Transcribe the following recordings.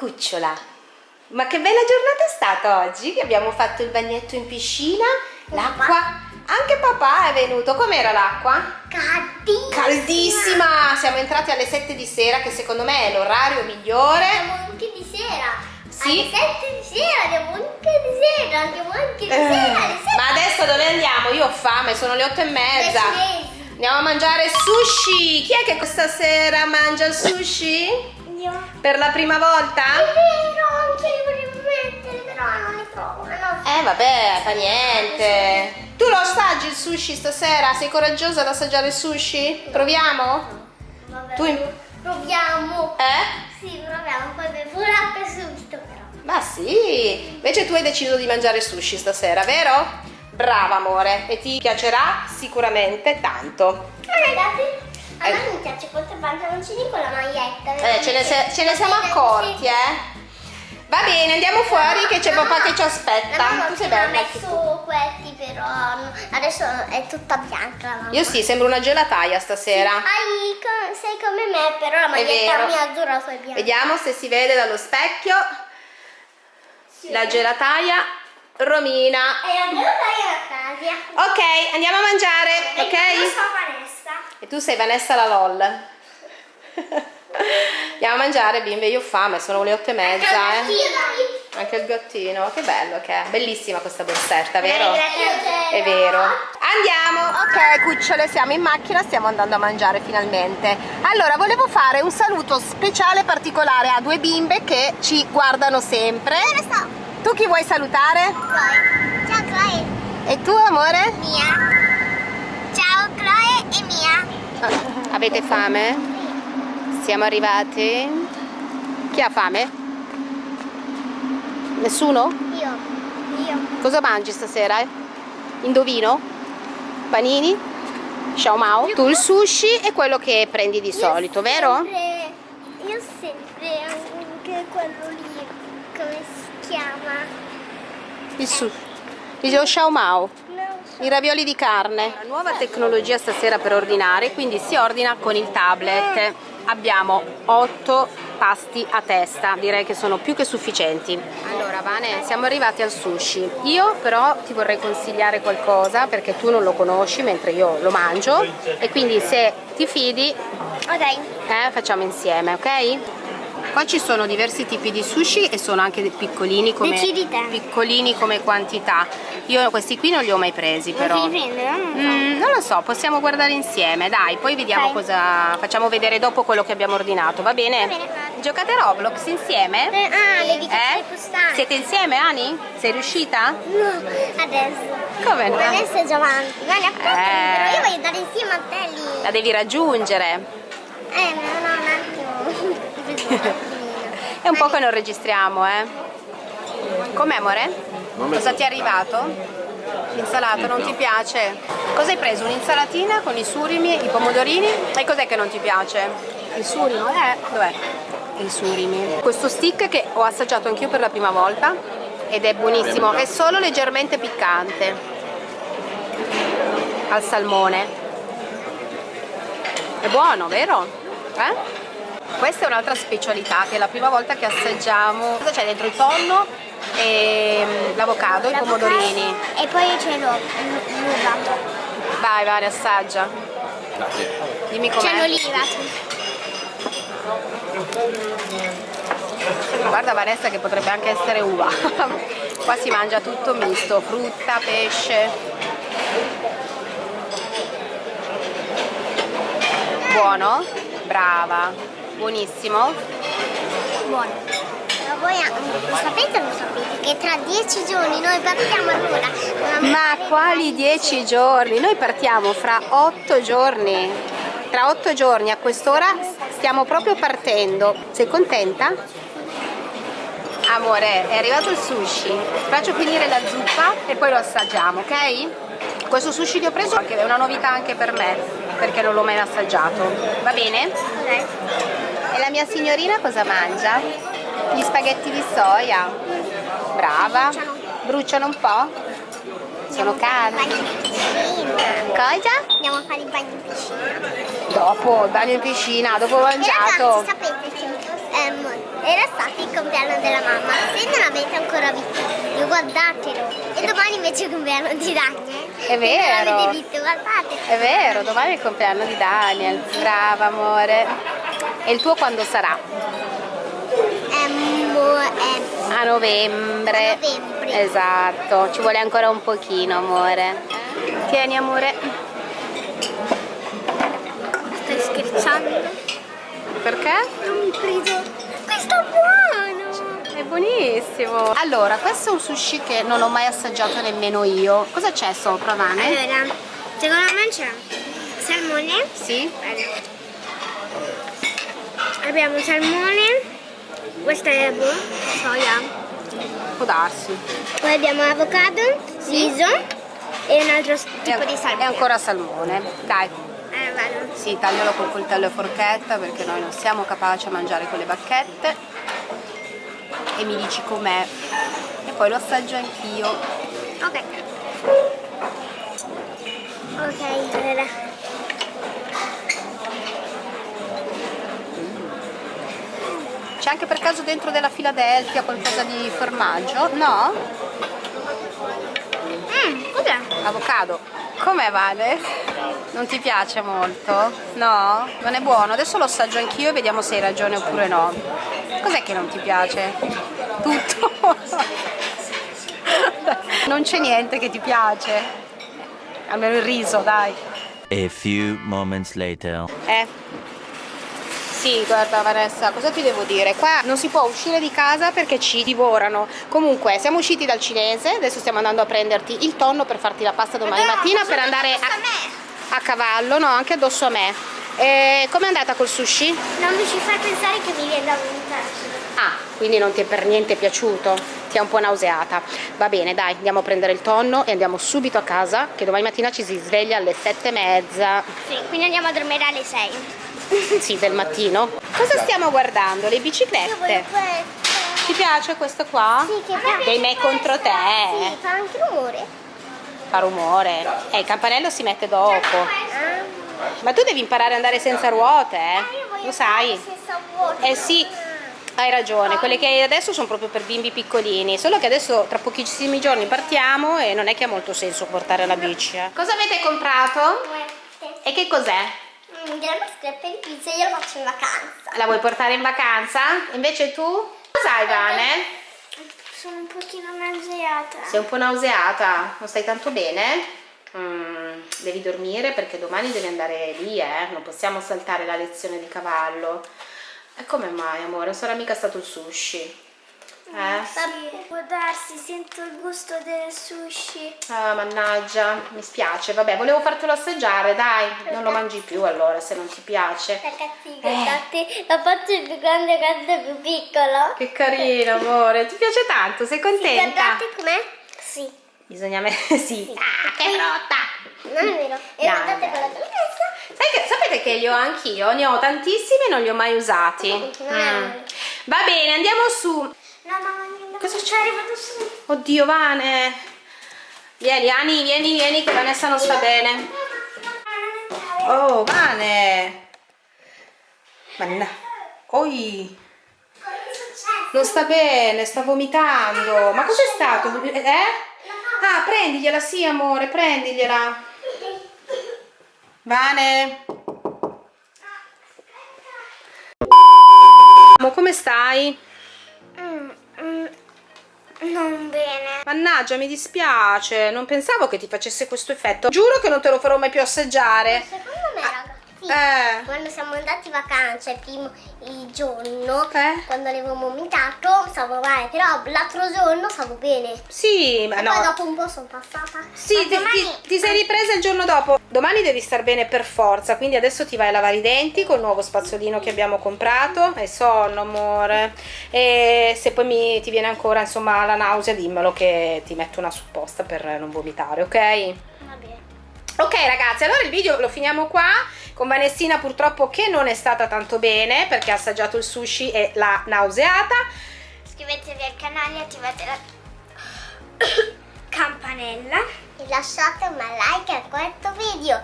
Cucciola, ma che bella giornata è stata oggi che abbiamo fatto il bagnetto in piscina, l'acqua... Anche papà è venuto, com'era l'acqua? Caldissima. Caldissima! Siamo entrati alle 7 di sera che secondo me è l'orario migliore. Andiamo anche di sera. Sì. Alle 7 di sera, andiamo anche di sera, andiamo anche di Eh, sera. alle 7 Ma adesso dove andiamo? Io ho fame, sono le 8 e mezza. Andiamo a mangiare sushi! Chi è che questa sera mangia il sushi? Per la prima volta? È vero, anche li volevo mettere, però non li trovo. Eh vabbè, fa niente. Tu lo assaggi il sushi stasera? Sei coraggiosa ad assaggiare il sushi? Proviamo? Vabbè, Tu proviamo. Eh? Sì, proviamo, poi bevo l'acqua subito però. Ma sì! Invece tu hai deciso di mangiare sushi stasera, vero? Brava amore, e ti piacerà sicuramente tanto. Guardate, a me mi piace quanto pantaloncini con la maglietta. Eh, ce ne, se- ce ne siamo accorti, eh? Va bene, andiamo fuori che c'è papà che ci La aspetta. mamma Tu sei ha bella tu. messo questi però no, adesso è tutta bianca la. Io sì, sembro una gelataia stasera. Hai co- sei come me, però la maglietta mia azzurra è bianca. Vediamo se si vede dallo specchio Sì. la gelataia Romina. E la gelataia Casia. Ok, andiamo a mangiare, E ok? E tu sei Vanessa la LOL. Andiamo a mangiare, bimbe, io ho fame, sono le otto e mezza, eh. Io Anche il gattino, che bello che è. Bellissima questa borsetta, vero? È vero. Andiamo. Ok, cucciole, siamo in macchina, stiamo andando a mangiare finalmente. Allora, volevo fare un saluto speciale particolare a due bimbe che ci guardano sempre. Tu chi vuoi salutare? Chloe. Ciao Chloe. E tu, amore? Mia. E Mia. Avete fame? Siamo arrivati. Chi ha fame? Nessuno? Io. Io. Cosa mangi stasera? Indovino? Panini? Xiao Mao? Tu il sushi è quello che prendi di solito, vero? Sempre, io sempre anche quello lì, come si chiama? Il sushi. Lo Xiao Mao. I ravioli di carne. La nuova tecnologia stasera per ordinare, quindi si ordina con il tablet. Abbiamo 8 pasti a testa, direi che sono più che sufficienti. Allora Vane, siamo arrivati al sushi. Io però ti vorrei consigliare qualcosa perché tu non lo conosci mentre io lo mangio e quindi se ti fidi Ok. eh, facciamo insieme, ok? Qua ci sono diversi tipi di sushi e sono anche piccolini come, piccolini come quantità. Io questi qui non li ho mai presi però. Non ti prendere, no? Mm, non lo so, possiamo guardare insieme, dai, poi vediamo Ok. cosa facciamo vedere dopo quello che abbiamo ordinato, va bene? Va bene. Giocate a Roblox insieme? Eh, ah, le dico Eh? costanti. Siete insieme, Ani? Sei riuscita? No, adesso. Come no? Adesso è già ne appunto, Eh. però io voglio andare insieme a te lì. La devi raggiungere. Eh, no, no, un attimo. È un po' che non registriamo, eh. Com'è, amore? Cosa ti è arrivato? L'insalata non ti piace? Cosa hai preso? Un'insalatina con i surimi, i pomodorini? E cos'è che non ti piace? Il surimo? Eh, dov'è? Il surimi. Questo stick che ho assaggiato anch'io per la prima volta ed è buonissimo, è solo leggermente piccante al salmone. È buono, vero? Eh? Questa è un'altra specialità che è la prima volta che assaggiamo. Cosa c'è dentro? Il tonno l'avocado, i pomodorini. E poi c'è l'uva. l'uva. Vai, vai, assaggia. Dimmi C'è com'è. l'oliva. Guarda Vanessa che potrebbe anche essere uva. Qua si mangia tutto misto, frutta, pesce. Buono? Brava. Buonissimo. Buono. Ma voi lo sapete o non sapete che tra dieci giorni noi partiamo allora? Ma quali dieci giorni? Noi partiamo fra otto giorni. Tra otto giorni a quest'ora stiamo proprio partendo. Sei contenta? Amore, è arrivato il sushi. Faccio finire la zuppa e poi lo assaggiamo, ok? Questo sushi che ho preso è una novità anche per me, perché non l'ho mai assaggiato. Va bene? Ok. E la mia signorina cosa mangia? Gli spaghetti di soia. Brava. Bruciano un po'? Sono caldi. Cosa? Andiamo a fare il bagno in piscina. Dopo, il bagno in piscina, dopo ho E mangiato. ragazzi, sapete che ehm, era stato il compleanno della mamma. Se non avete ancora visto, io guardatelo. E domani invece è il compleanno di Daniel. È vero. Non l'avete visto, guardate. È vero, domani è il compleanno di Daniel. Brava amore. E il tuo quando sarà? A novembre. A novembre. Esatto, ci vuole ancora un pochino amore. Tieni amore. Stai scherzando? Perché? Non mi preso. Questo è buono! È buonissimo. Allora, questo è un sushi che non ho mai assaggiato nemmeno io. Cosa c'è sopra, Vane? Allora, secondo me c'è salmone. Sì? Abbiamo salmone. Questa è boh, soia. Può darsi. Poi abbiamo avocado, riso e un altro tipo di salmone. ancora salmone. Dai, Eh, vado. sì, taglialo col coltello e forchetta perché noi non siamo capaci a mangiare con le bacchette. E mi dici com'è. E poi lo assaggio anch'io. Ok. Ok, allora. C'è anche per caso dentro della Philadelphia qualcosa di formaggio? No? Mm, cos'è? Avocado. Com'è Vale? Non ti piace molto? No? Non è buono? Adesso lo assaggio anch'io e vediamo se hai ragione oppure no. Cos'è che non ti piace? Tutto? Non c'è niente che ti piace. Almeno il riso, dai. A few moments later. Eh. Sì, guarda Vanessa, cosa ti devo dire? Qua non si può uscire di casa perché ci divorano. Comunque, siamo usciti dal cinese, adesso stiamo andando a prenderti il tonno per farti la pasta domani No, mattina per andare addosso a, a me. a cavallo, no, anche addosso a me. E com'è andata col sushi? Non mi ci fai pensare che mi viene da vomitare. Ah, quindi non ti è per niente piaciuto? Ti è un po' nauseata. Va bene, dai, andiamo a prendere il tonno e andiamo subito a casa, che domani mattina ci si sveglia alle sette e mezza. Sì, quindi andiamo a dormire alle 6. Sì, del mattino. Cosa stiamo guardando? Le biciclette. Ti piace questo qua? Sì, che fa Dei me contro te. Sì, fa anche rumore. Fa rumore. Eh, il campanello si mette dopo. Ah. Ma tu devi imparare ad andare senza ruote, eh? Lo sai? Eh sì, hai ragione. Quelle che hai adesso sono proprio per bimbi piccolini. Solo che adesso tra pochissimi giorni partiamo e non è che ha molto senso portare la bici. eh. Cosa avete comprato? E che cos'è? Della mascheretta di pizza io lo faccio in vacanza. La vuoi portare in vacanza? Invece tu? Cosa hai, Vane? Sono un pochino nauseata. Sei un po' nauseata? Non stai tanto bene? Mm, devi dormire perché domani devi andare lì, eh? Non possiamo saltare la lezione di cavallo. E come mai, amore? Non sarà mica stato il sushi? Eh? Sì, può darsi, sento il gusto del sushi. Ah, mannaggia, mi spiace. Vabbè, volevo fartelo assaggiare, dai. Non lo mangi più allora, se non ti piace. Ragazzi, guardate, la faccio più grande, questo è più piccolo. Che carino, amore. Ti piace tanto? Sei contenta? Guardate com'è? Sì. Bisogna mettere... sì. Ah, che rotta! Non è vero. E Dai, guardate dai. quella. Sai che, sapete che li ho anch'io? Ne ho tantissimi e non li ho mai usati. Mm. Va bene, andiamo su. C'è? c'è? arrivato su. Oddio, Vane. Vieni, Ani, vieni, vieni, che Vanessa non sta bene. Oh, Vane. Manna. Oi. Non sta bene, sta vomitando. Ma cos'è stato? Eh? Ah, prendigliela, sì, amore, prendigliela. Vane. Amo, Come stai? Mm, mm, non bene. Mannaggia, mi dispiace, non pensavo che ti facesse questo effetto. Giuro che non te lo farò mai più assaggiare. Ragazzi, Eh, quando siamo andati in vacanza il primo il giorno, Eh? quando avevo vomitato, stavo male, però l'altro giorno stavo bene. sì, ma E no. poi dopo un po' sono passata. Sì, ti, domani- ti- ti sei ripresa il giorno dopo. Domani devi star bene per forza, quindi adesso ti vai a lavare i denti col nuovo spazzolino che abbiamo comprato. Hai sonno, amore. E se poi mi, ti viene ancora insomma la nausea, dimmelo che ti metto una supposta per non vomitare, ok? Bene. Ok ragazzi, allora il video lo finiamo qua con Vanessina purtroppo che non è stata tanto bene perché ha assaggiato il sushi e l'ha nauseata. Iscrivetevi al canale e attivate la campanella. E lasciate un like a questo video.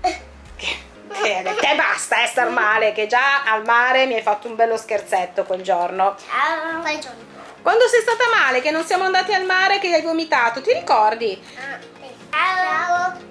Che, te basta eh, star male, che già al mare mi hai fatto un bello scherzetto quel giorno. Ciao. Giorno? Quando sei stata male, che non siamo andati al mare, che hai vomitato, ti ricordi? Ah, sì. Ciao.